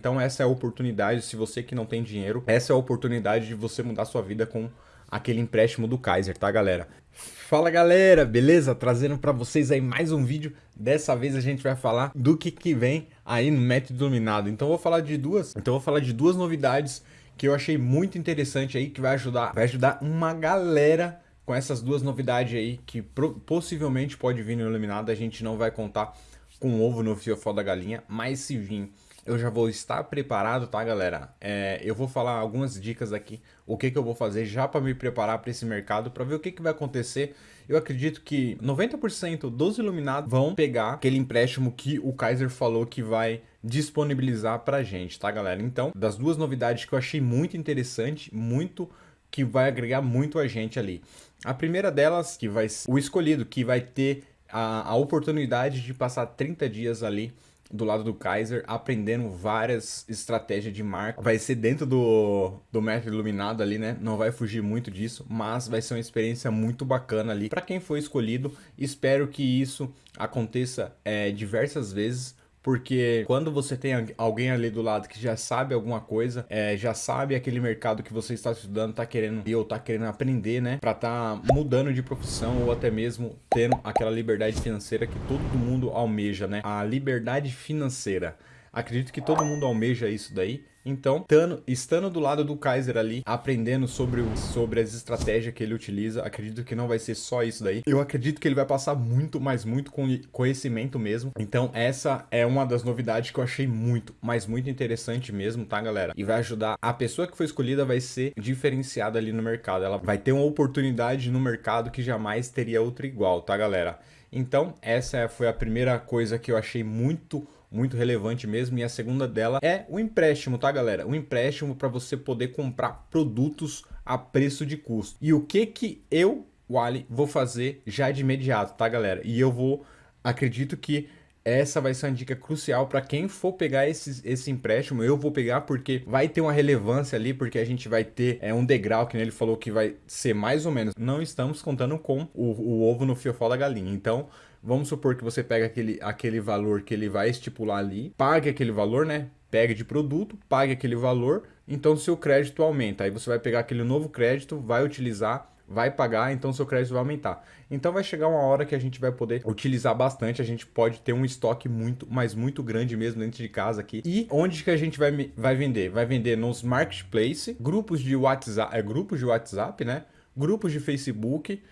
Então essa é a oportunidade, se você que não tem dinheiro, essa é a oportunidade de você mudar sua vida com aquele empréstimo do Kaiser, tá galera? Fala galera, beleza? Trazendo para vocês aí mais um vídeo. Dessa vez a gente vai falar do que, que vem aí no método iluminado. Então eu vou falar de duas, então vou falar de duas novidades que eu achei muito interessante aí que vai ajudar, vai ajudar uma galera com essas duas novidades aí que possivelmente pode vir no iluminado. A gente não vai contar com o ovo no fiofó da galinha, mas se vir eu já vou estar preparado, tá, galera? É, eu vou falar algumas dicas aqui, o que, que eu vou fazer já para me preparar para esse mercado, para ver o que, que vai acontecer. Eu acredito que 90% dos iluminados vão pegar aquele empréstimo que o Kaiser falou que vai disponibilizar para gente, tá, galera? Então, das duas novidades que eu achei muito interessante, muito que vai agregar muito a gente ali. A primeira delas, que vai ser o escolhido, que vai ter a, a oportunidade de passar 30 dias ali do lado do Kaiser, aprendendo várias estratégias de marca. Vai ser dentro do, do método iluminado ali, né? Não vai fugir muito disso, mas vai ser uma experiência muito bacana ali. Para quem foi escolhido, espero que isso aconteça é, diversas vezes, porque quando você tem alguém ali do lado que já sabe alguma coisa, é, já sabe aquele mercado que você está estudando, tá querendo ou tá querendo aprender, né? Para tá mudando de profissão ou até mesmo tendo aquela liberdade financeira que todo mundo almeja, né? A liberdade financeira. Acredito que todo mundo almeja isso daí. Então, tando, estando do lado do Kaiser ali, aprendendo sobre, o, sobre as estratégias que ele utiliza, acredito que não vai ser só isso daí. Eu acredito que ele vai passar muito, mas muito conhecimento mesmo. Então, essa é uma das novidades que eu achei muito, mas muito interessante mesmo, tá, galera? E vai ajudar. A pessoa que foi escolhida vai ser diferenciada ali no mercado. Ela vai ter uma oportunidade no mercado que jamais teria outra igual, tá, galera? Então, essa foi a primeira coisa que eu achei muito muito relevante mesmo. E a segunda dela é o empréstimo, tá, galera? O empréstimo para você poder comprar produtos a preço de custo. E o que que eu, Wally, vou fazer já de imediato, tá, galera? E eu vou, acredito que essa vai ser uma dica crucial para quem for pegar esse, esse empréstimo. Eu vou pegar porque vai ter uma relevância ali, porque a gente vai ter é, um degrau que ele falou que vai ser mais ou menos. Não estamos contando com o, o ovo no fiofó da galinha. Então, vamos supor que você pega aquele, aquele valor que ele vai estipular ali, pague aquele valor, né? Pegue de produto, pague aquele valor, então seu crédito aumenta. Aí você vai pegar aquele novo crédito, vai utilizar vai pagar, então seu crédito vai aumentar. Então vai chegar uma hora que a gente vai poder utilizar bastante, a gente pode ter um estoque muito, mas muito grande mesmo dentro de casa aqui. E onde que a gente vai, vai vender? Vai vender nos marketplace, grupos de WhatsApp, é, grupos de WhatsApp, né? Grupos de Facebook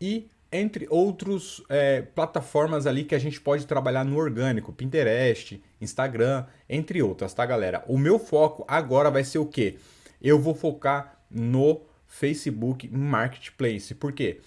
e entre outros é, plataformas ali que a gente pode trabalhar no orgânico, Pinterest, Instagram, entre outras, tá galera? O meu foco agora vai ser o quê? Eu vou focar no Facebook Marketplace. Por quê?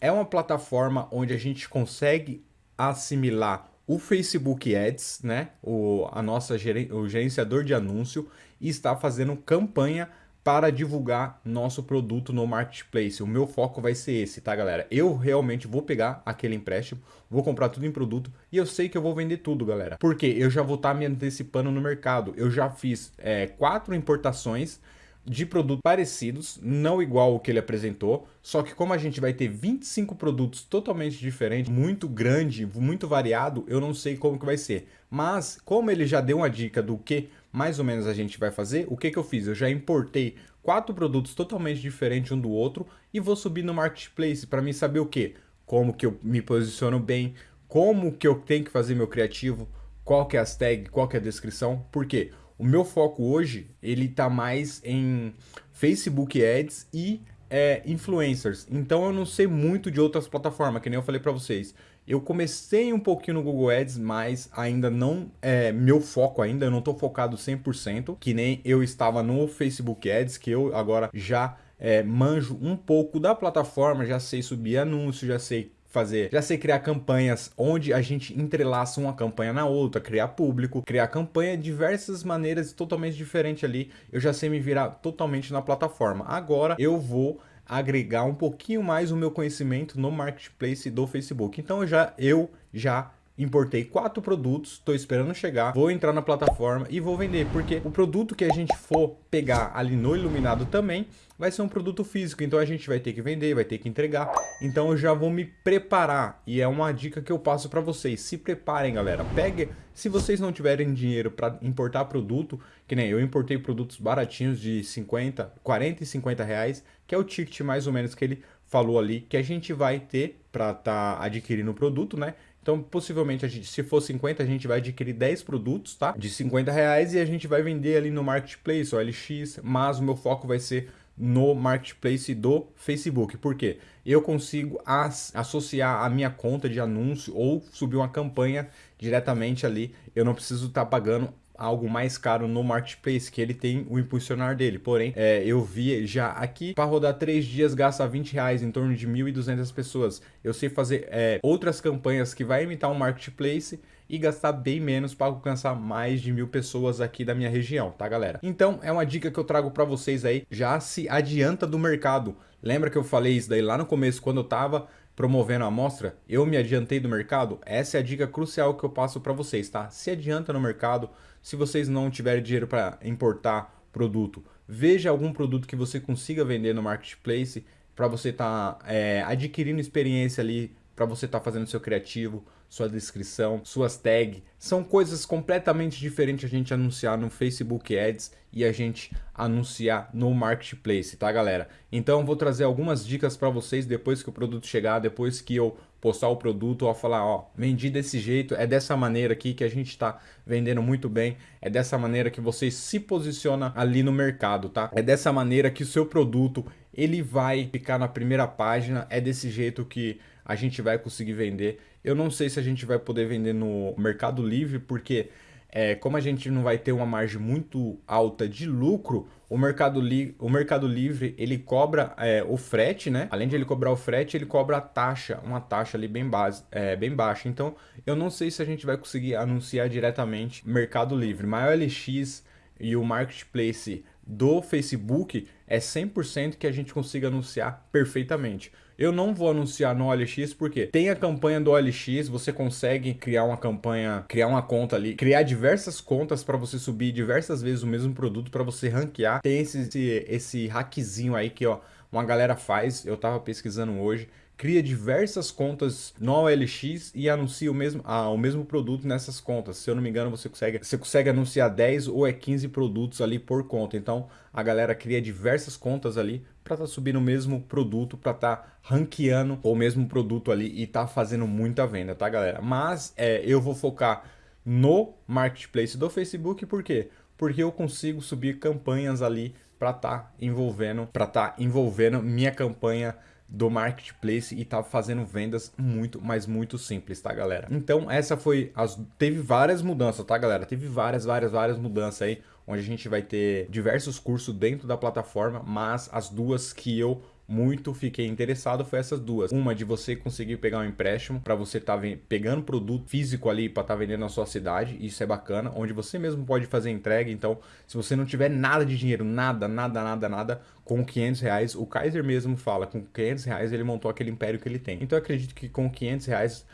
É uma plataforma onde a gente consegue assimilar o Facebook Ads, né? O, a nossa geren o gerenciador de anúncio e está fazendo campanha para divulgar nosso produto no marketplace. O meu foco vai ser esse, tá, galera? Eu realmente vou pegar aquele empréstimo, vou comprar tudo em produto e eu sei que eu vou vender tudo, galera. Porque eu já vou estar tá me antecipando no mercado. Eu já fiz é, quatro importações de produtos parecidos, não igual o que ele apresentou, só que como a gente vai ter 25 produtos totalmente diferentes, muito grande, muito variado, eu não sei como que vai ser. Mas como ele já deu uma dica do que mais ou menos a gente vai fazer, o que que eu fiz? Eu já importei quatro produtos totalmente diferentes um do outro e vou subir no marketplace para mim saber o que? Como que eu me posiciono bem, como que eu tenho que fazer meu criativo, qual que é as tags, qual que é a descrição, por quê? O meu foco hoje, ele tá mais em Facebook Ads e é, influencers. Então eu não sei muito de outras plataformas, que nem eu falei para vocês. Eu comecei um pouquinho no Google Ads, mas ainda não é meu foco ainda, eu não tô focado 100%, que nem eu estava no Facebook Ads, que eu agora já é, manjo um pouco da plataforma, já sei subir anúncio, já sei fazer, já sei criar campanhas onde a gente entrelaça uma campanha na outra, criar público, criar campanha de diversas maneiras totalmente diferentes ali. Eu já sei me virar totalmente na plataforma. Agora eu vou agregar um pouquinho mais o meu conhecimento no marketplace do Facebook. Então eu já eu já importei quatro produtos, estou esperando chegar, vou entrar na plataforma e vou vender, porque o produto que a gente for pegar ali no Iluminado também vai ser um produto físico, então a gente vai ter que vender, vai ter que entregar, então eu já vou me preparar e é uma dica que eu passo para vocês, se preparem galera, pegue, se vocês não tiverem dinheiro para importar produto, que nem eu importei produtos baratinhos de 50, 40 e 50 reais, que é o ticket mais ou menos que ele falou ali, que a gente vai ter para estar tá adquirindo o produto, né? Então, possivelmente, a gente, se for 50, a gente vai adquirir 10 produtos, tá? De 50 reais e a gente vai vender ali no Marketplace, ou LX, mas o meu foco vai ser no Marketplace do Facebook. Por quê? Eu consigo as, associar a minha conta de anúncio ou subir uma campanha diretamente ali. Eu não preciso estar tá pagando algo mais caro no marketplace, que ele tem o impulsionar dele. Porém, é, eu vi já aqui, para rodar 3 dias gasta 20 reais, em torno de 1.200 pessoas. Eu sei fazer é, outras campanhas que vai imitar um marketplace e gastar bem menos para alcançar mais de mil pessoas aqui da minha região, tá galera? Então é uma dica que eu trago para vocês aí, já se adianta do mercado. Lembra que eu falei isso daí lá no começo, quando eu tava promovendo a amostra, eu me adiantei do mercado? Essa é a dica crucial que eu passo para vocês, tá? Se adianta no mercado, se vocês não tiverem dinheiro para importar produto, veja algum produto que você consiga vender no marketplace para você estar tá, é, adquirindo experiência ali, para você estar tá fazendo seu criativo, sua descrição, suas tags. São coisas completamente diferentes a gente anunciar no Facebook Ads e a gente anunciar no Marketplace, tá galera? Então vou trazer algumas dicas para vocês depois que o produto chegar, depois que eu postar o produto, ó, falar, ó, vendi desse jeito, é dessa maneira aqui que a gente está vendendo muito bem, é dessa maneira que você se posiciona ali no mercado, tá? É dessa maneira que o seu produto, ele vai ficar na primeira página, é desse jeito que a gente vai conseguir vender. Eu não sei se a gente vai poder vender no Mercado Livre, porque é, como a gente não vai ter uma margem muito alta de lucro, o Mercado, Li o Mercado Livre ele cobra é, o frete, né? Além de ele cobrar o frete, ele cobra a taxa, uma taxa ali bem, base, é, bem baixa. Então, eu não sei se a gente vai conseguir anunciar diretamente Mercado Livre. Mas o LX e o Marketplace do Facebook é 100% que a gente consiga anunciar perfeitamente. Eu não vou anunciar no OLX porque tem a campanha do OLX, você consegue criar uma campanha, criar uma conta ali, criar diversas contas para você subir diversas vezes o mesmo produto para você ranquear. Tem esse, esse, esse hackzinho aí que ó, uma galera faz, eu tava pesquisando hoje, cria diversas contas no OLX e anuncia o mesmo, ah, o mesmo produto nessas contas. Se eu não me engano, você consegue, você consegue anunciar 10 ou é 15 produtos ali por conta. Então, a galera cria diversas contas ali para estar tá subindo o mesmo produto, para estar tá ranqueando o mesmo produto ali e tá fazendo muita venda, tá, galera? Mas é, eu vou focar no marketplace do Facebook, por quê? Porque eu consigo subir campanhas ali para estar tá envolvendo, para estar tá envolvendo minha campanha do marketplace e tá fazendo vendas muito, mas muito simples, tá, galera? Então, essa foi as teve várias mudanças, tá, galera? Teve várias, várias, várias mudanças aí, onde a gente vai ter diversos cursos dentro da plataforma, mas as duas que eu muito fiquei interessado foi essas duas. Uma de você conseguir pegar um empréstimo para você estar tá pegando produto físico ali para estar tá vendendo na sua cidade, isso é bacana, onde você mesmo pode fazer entrega. Então, se você não tiver nada de dinheiro, nada, nada, nada, nada, com 500 reais, o Kaiser mesmo fala, com 500 reais ele montou aquele império que ele tem. Então, eu acredito que com 500 reais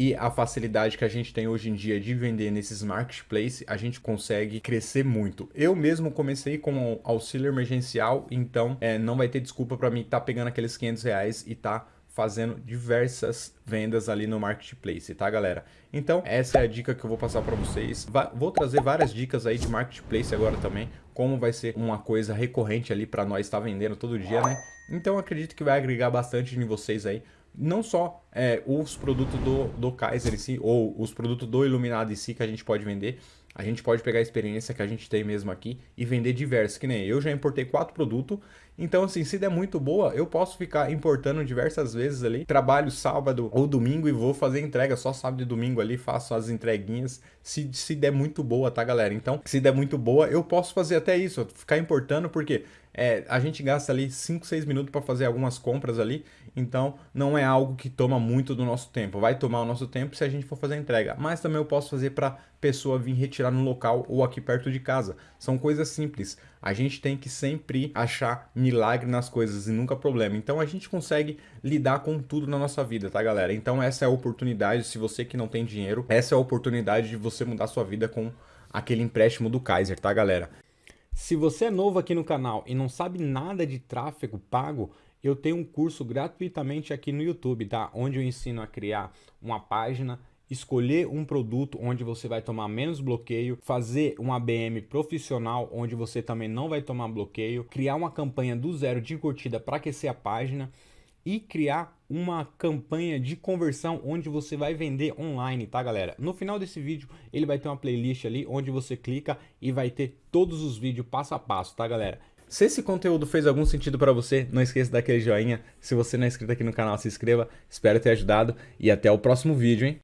e a facilidade que a gente tem hoje em dia de vender nesses marketplaces, a gente consegue crescer muito. Eu mesmo comecei com auxílio emergencial, então é, não vai ter desculpa para mim estar tá pegando aqueles 500 reais e tá fazendo diversas vendas ali no marketplace, tá galera? Então essa é a dica que eu vou passar para vocês. vou trazer várias dicas aí de marketplace agora também, como vai ser uma coisa recorrente ali para nós estar tá vendendo todo dia, né? Então acredito que vai agregar bastante em vocês aí não só é, os produtos do, do Kaiser em si, ou os produtos do Iluminado em si que a gente pode vender, a gente pode pegar a experiência que a gente tem mesmo aqui e vender diversos, que nem eu já importei quatro produtos, então assim, se der muito boa, eu posso ficar importando diversas vezes ali, trabalho sábado ou domingo e vou fazer entrega só sábado e domingo ali, faço as entreguinhas, se, se der muito boa, tá galera? Então, se der muito boa, eu posso fazer até isso, ficar importando, porque é, a gente gasta ali 5, 6 minutos para fazer algumas compras ali, então não é algo que toma muito do nosso tempo. Vai tomar o nosso tempo se a gente for fazer a entrega, mas também eu posso fazer para pessoa vir retirar no local ou aqui perto de casa. São coisas simples. A gente tem que sempre achar milagre nas coisas e nunca problema. Então a gente consegue lidar com tudo na nossa vida, tá, galera? Então essa é a oportunidade, se você que não tem dinheiro, essa é a oportunidade de você mudar sua vida com aquele empréstimo do Kaiser, tá, galera? Se você é novo aqui no canal e não sabe nada de tráfego pago, eu tenho um curso gratuitamente aqui no YouTube, tá? Onde eu ensino a criar uma página, escolher um produto onde você vai tomar menos bloqueio, fazer um ABM profissional onde você também não vai tomar bloqueio, criar uma campanha do zero de curtida para aquecer a página e criar uma campanha de conversão onde você vai vender online, tá galera? No final desse vídeo ele vai ter uma playlist ali onde você clica e vai ter todos os vídeos passo a passo, tá galera? Se esse conteúdo fez algum sentido para você, não esqueça daquele joinha. Se você não é inscrito aqui no canal, se inscreva. Espero ter ajudado e até o próximo vídeo, hein?